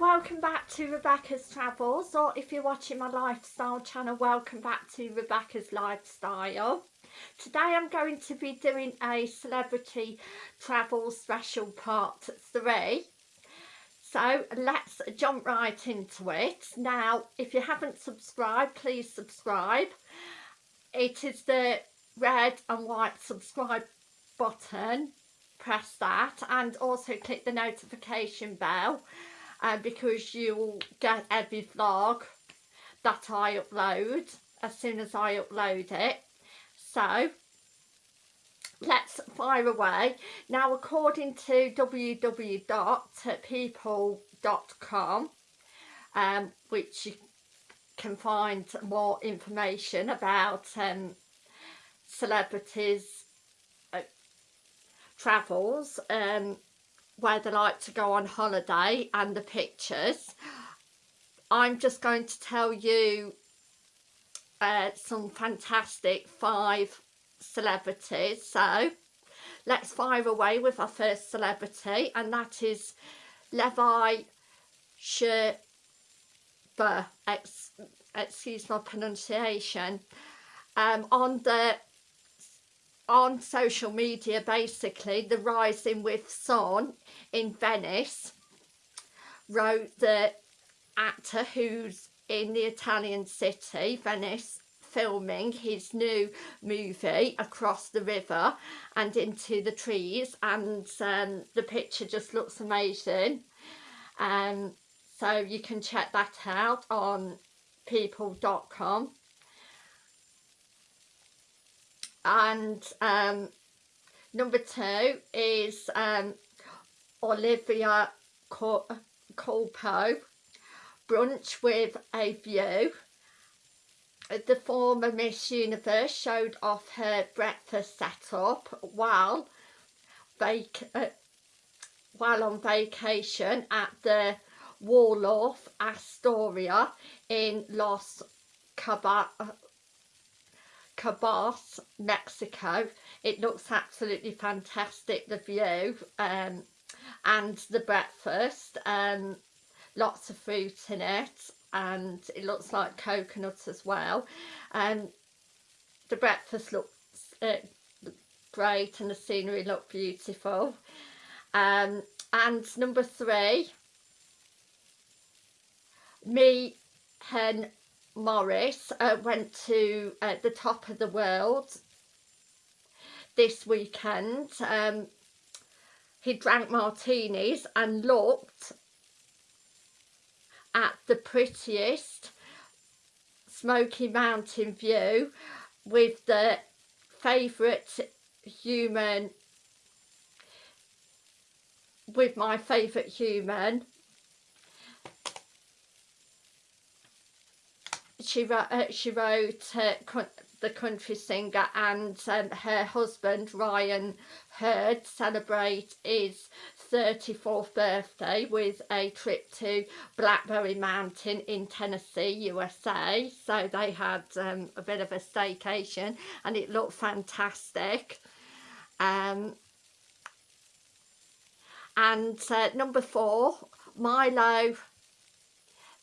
welcome back to Rebecca's Travels or if you're watching my lifestyle channel welcome back to Rebecca's Lifestyle. Today I'm going to be doing a celebrity travel special part 3 so let's jump right into it. Now if you haven't subscribed please subscribe. It is the red and white subscribe button press that and also click the notification bell uh, because you'll get every vlog that I upload as soon as I upload it. So let's fire away. Now according to www.people.com um, which you can find more information about um, celebrities uh, travels um, where they like to go on holiday and the pictures. I'm just going to tell you uh, some fantastic five celebrities. So let's fire away with our first celebrity and that is Levi Sherber ex excuse my pronunciation. Um, on the on social media basically the rising with Son in Venice wrote the actor who's in the Italian city Venice filming his new movie across the river and into the trees and um, the picture just looks amazing. Um, so you can check that out on people.com and um, number two is um, Olivia Culpo Brunch with a View. The former Miss Universe showed off her breakfast setup while vac uh, while on vacation at the Waldorf Astoria in Los Cabos Cabos, Mexico. It looks absolutely fantastic, the view um, and the breakfast. Um, lots of fruit in it and it looks like coconuts as well. And the breakfast looks uh, great and the scenery looked beautiful. Um, and number three, me, Hen Morris uh, went to uh, the top of the world this weekend. Um, he drank martinis and looked at the prettiest Smoky Mountain view with the favourite human with my favourite human she wrote, uh, she wrote uh, the country singer and um, her husband Ryan Hurd celebrate his 34th birthday with a trip to Blackberry Mountain in Tennessee, USA. So they had um, a bit of a staycation and it looked fantastic. Um, and uh, number four, Milo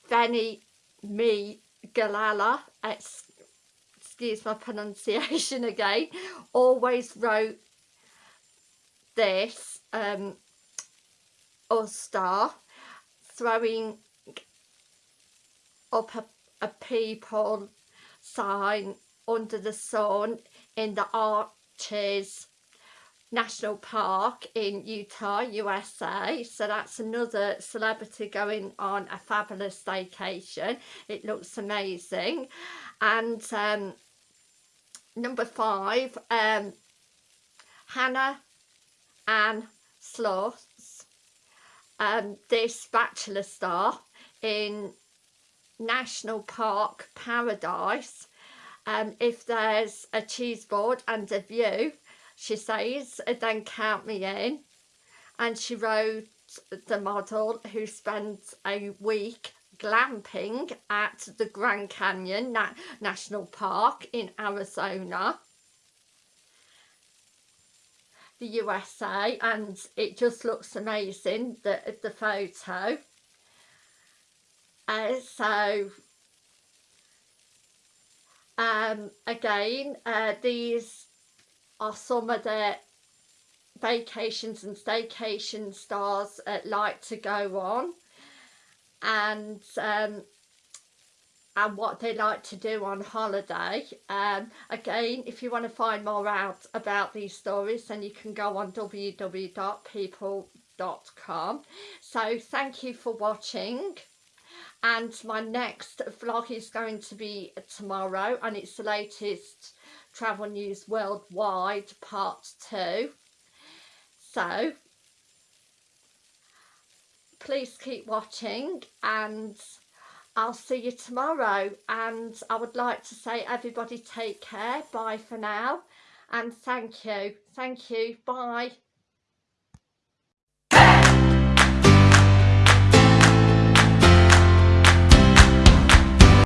Veni Me Galala, excuse my pronunciation again, always wrote this um, star throwing up a, a people sign under the sun in the Arches National Park in Utah, USA. So that's another celebrity going on a fabulous staycation. It looks amazing. And um, number five, um, Hannah Ann Sluss, um, this bachelor star in National Park Paradise. Um, if there's a cheese board and a view, she says, then count me in. And she wrote the model who spent a week glamping at the Grand Canyon Na National Park in Arizona the USA and it just looks amazing the, the photo uh, so um, again uh, these are some of the vacations and staycation stars uh, like to go on and um, and what they like to do on holiday. Um, again, if you want to find more out about these stories, then you can go on www.people.com. So thank you for watching. And my next vlog is going to be tomorrow and it's the latest travel news worldwide part two. So please keep watching and I'll see you tomorrow. And I would like to say everybody take care. Bye for now. And thank you. Thank you. Bye